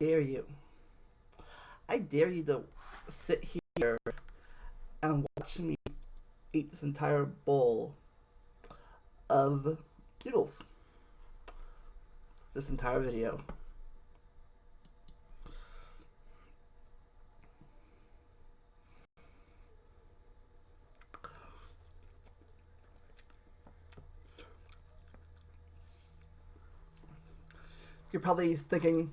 dare you. I dare you to sit here and watch me eat this entire bowl of noodles. This entire video. You're probably thinking,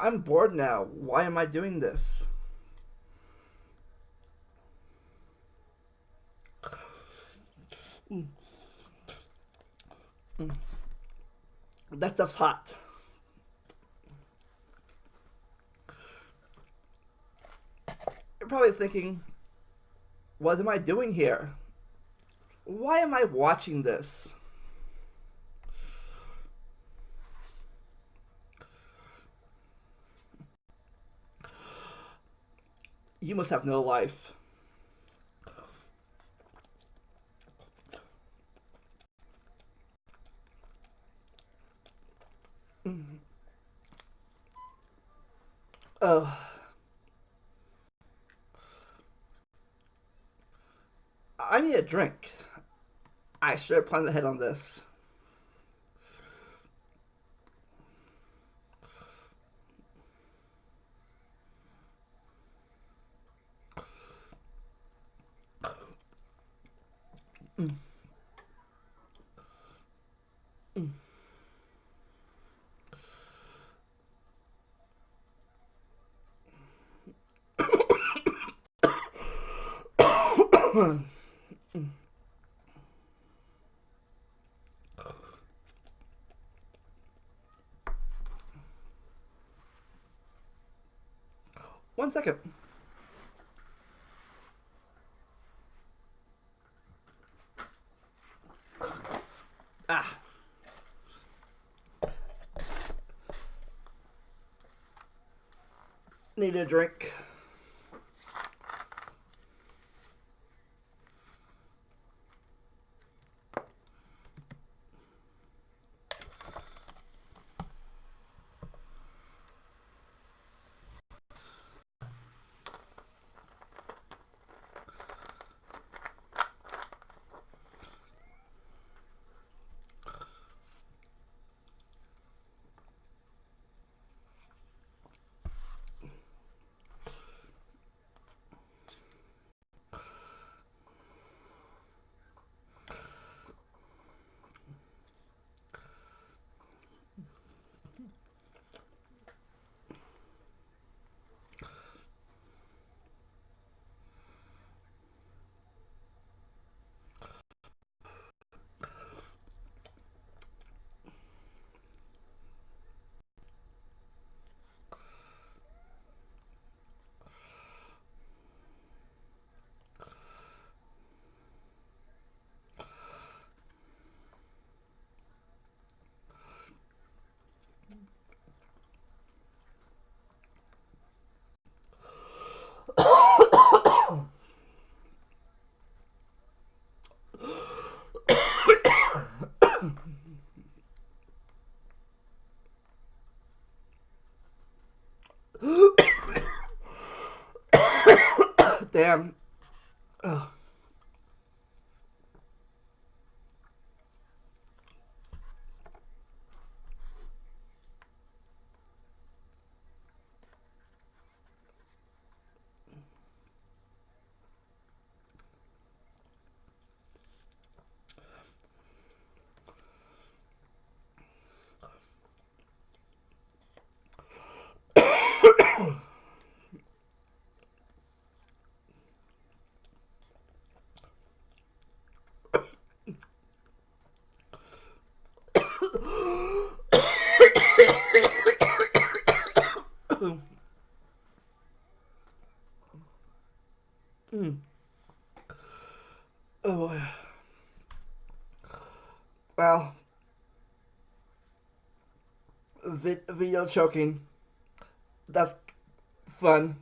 I'm bored now. Why am I doing this? That stuff's hot. You're probably thinking, what am I doing here? Why am I watching this? You must have no life. Mm-hmm. Oh. I need a drink. I should have planned ahead on this. One second. Need a drink. Damn. Ugh. Oh. Well, vi video choking. That's fun.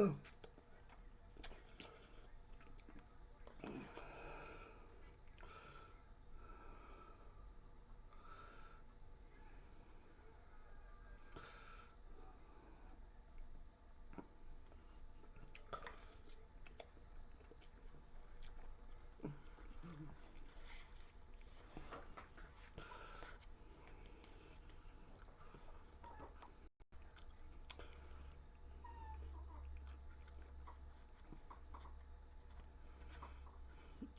I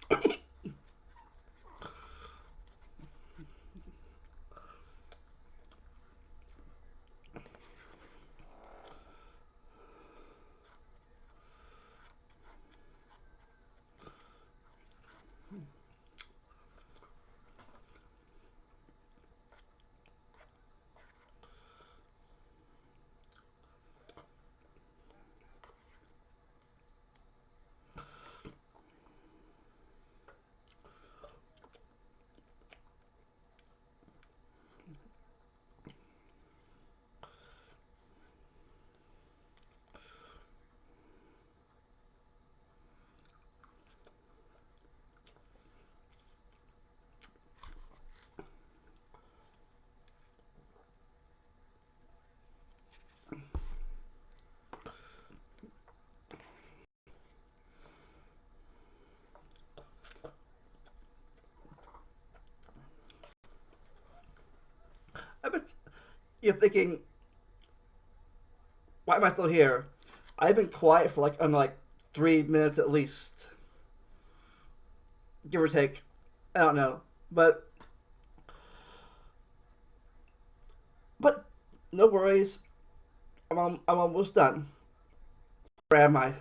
bet you're thinking, why am I still here? I've been quiet for like, on like three minutes at least. Give or take. I don't know. But, but no worries. I'm, I'm almost done. Where am I?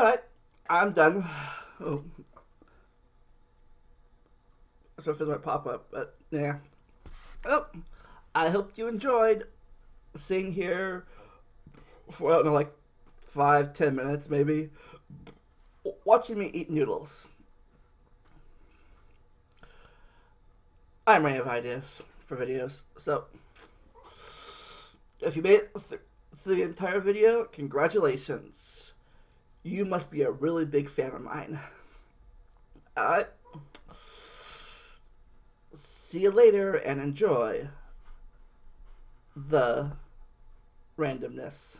Alright, I'm done. Oh. So it might pop up, but yeah. Well, I hope you enjoyed sitting here for, I don't know, like five, ten minutes maybe, watching me eat noodles. I'm running out of ideas for videos, so if you made it th through the entire video, congratulations. You must be a really big fan of mine. Alright. See you later and enjoy the randomness.